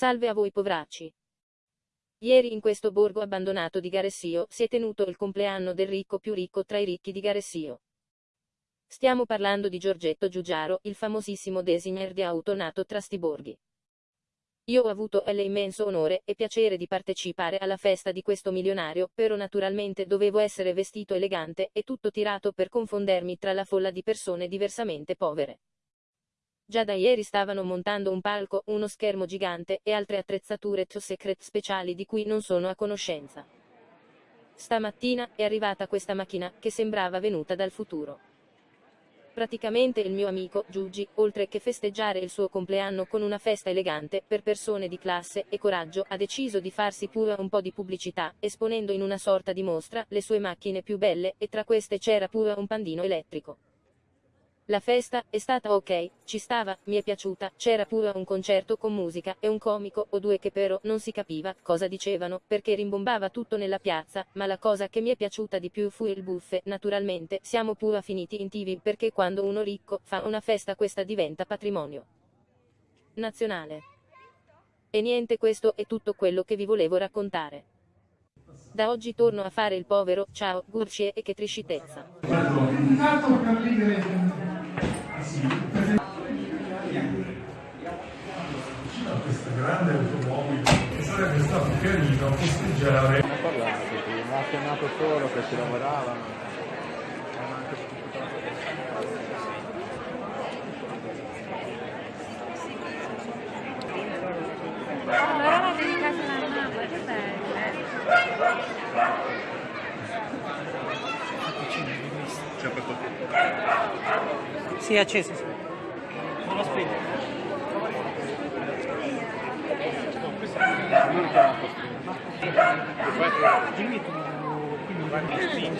Salve a voi povracci. Ieri in questo borgo abbandonato di Garessio si è tenuto il compleanno del ricco più ricco tra i ricchi di Garessio. Stiamo parlando di Giorgetto Giugiaro, il famosissimo designer di auto nato tra sti borghi. Io ho avuto l'immenso onore e piacere di partecipare alla festa di questo milionario, però naturalmente dovevo essere vestito elegante e tutto tirato per confondermi tra la folla di persone diversamente povere. Già da ieri stavano montando un palco, uno schermo gigante e altre attrezzature top secret speciali di cui non sono a conoscenza. Stamattina è arrivata questa macchina che sembrava venuta dal futuro. Praticamente il mio amico, Giugi, oltre che festeggiare il suo compleanno con una festa elegante, per persone di classe e coraggio, ha deciso di farsi pure un po' di pubblicità, esponendo in una sorta di mostra le sue macchine più belle, e tra queste c'era pure un pandino elettrico. La festa è stata ok, ci stava, mi è piaciuta, c'era pure un concerto con musica e un comico o due che però non si capiva cosa dicevano, perché rimbombava tutto nella piazza, ma la cosa che mi è piaciuta di più fu il buffet, naturalmente, siamo pure finiti in tv perché quando uno ricco fa una festa questa diventa patrimonio nazionale. E niente questo è tutto quello che vi volevo raccontare. Da oggi torno a fare il povero, ciao, gurcie e che triscitezza. Questa grande automobile che sarebbe stato carino festeggiare Ne ha parlato prima, ha chiamato solo che ci lavoravano. Hanno anche Allora la dedicata alla mamma, che belle. Sì, è acceso. Sì. Non lo prima. Dimmi tu, quindi.